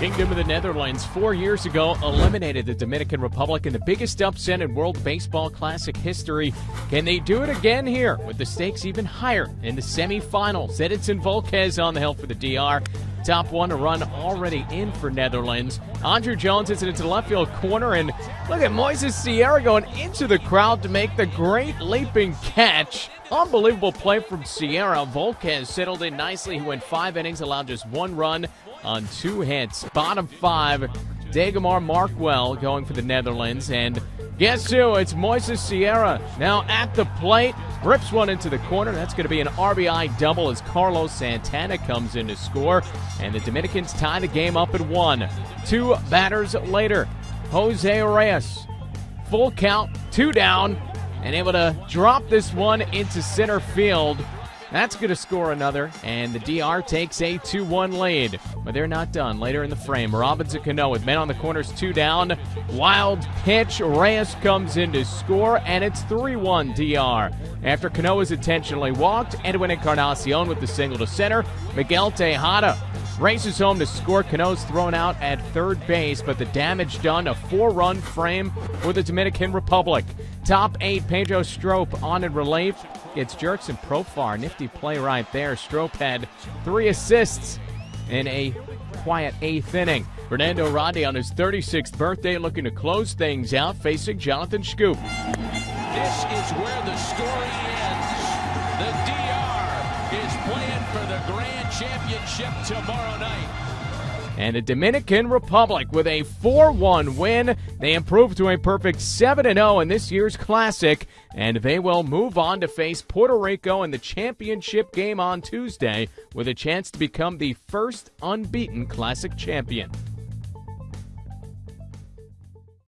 Kingdom of the Netherlands four years ago eliminated the Dominican Republic in the biggest upset in World Baseball Classic history. Can they do it again here with the stakes even higher in the semifinals? Edinson Volquez on the hill for the DR. Top one to run already in for Netherlands. Andruw Jones is into the left field corner, and look at Moises Sierra going into the crowd to make the great leaping catch. Unbelievable play from Sierra. Volquez settled in nicely. He went five innings, allowed just one run on two hits. Bottom five, Diegomar Markwell going for the Netherlands. And guess who? It's Moises Sierra now at the plate. Rips one into the corner. That's going to be an RBI double as Carlos Santana comes in to score. And the Dominicans tie the game up at one. Two batters later, Jose Reyes. Full count, two down, and able to drop this one into center field. That's going to score another, and the DR takes a 2 1 lead. But they're not done. Later in the frame, Robinson Cano with men on the corners, two down. Wild pitch. Reyes comes in to score, and it's 3 1 DR. After Cano is intentionally walked, Edwin Encarnacion with the single to center. Miguel Tejada races home to score. Cano's thrown out at third base, but the damage done. A four run frame for the Dominican Republic. Top eight, Pedro Strop on in relief. Gets Jurickson Profar. Nifty play right there. Strop had three assists in a quiet eighth inning. Fernando Rodney on his 36th birthday looking to close things out, facing Jonathan Schoop. This is where the story ends. The DR playing for the Grand Championship tomorrow night and the Dominican Republic with a 4 1 win. They improve to a perfect 7 0 in this year's Classic, and they will move on to face Puerto Rico in the championship game on Tuesday with a chance to become the first unbeaten Classic champion.